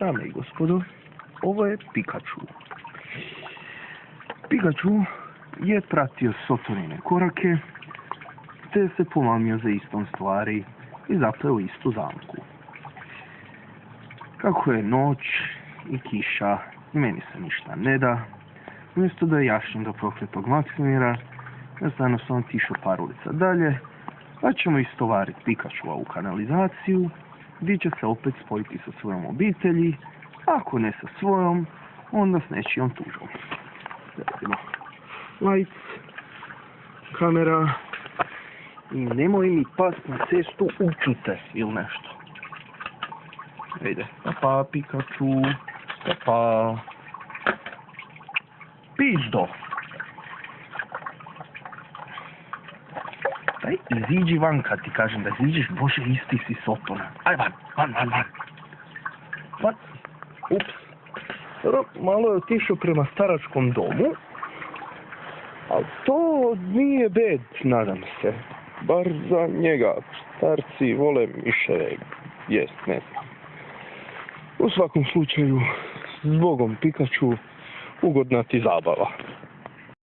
Dame i gospodo, ovo je Pikachu. Pikachu je pratio Sotorine korake, te se pomamio za istom stvari i zapleo istu zamku. Kako je noć i kiša, meni se ništa ne da, umjesto da jašim do prokletog Maksimira, ja stvarno sam otišao par ulica dalje, pa ćemo istovariti Pikachu u kanalizaciju, gdje će se opet spojiti sa svojom obitelji, ako ne sa svojom, onda s nečijom tužom. Radimo. Lights, kamera, i nemoj mi past na cestu učute ili nešto. Ejde, pa pa Pikachu, pa pa. Pizdo. Daj, iziđi van kad ti kažem da iziđeš, bože isti si sotona. Aj van, van, van, van. Van. Ups. Malo je otišao prema staračkom domu. Ali to nije bed, nadam se. Bar za njega. Starci vole miševe jest, ne znam. U svakom slučaju, s Bogom Pikachu, ugodna ti zabava.